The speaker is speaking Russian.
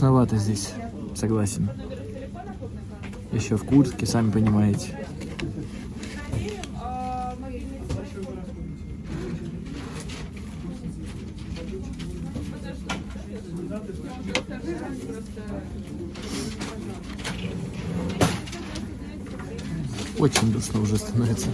Душновато здесь, согласен. Еще в куртке, сами понимаете. Очень душно уже становится.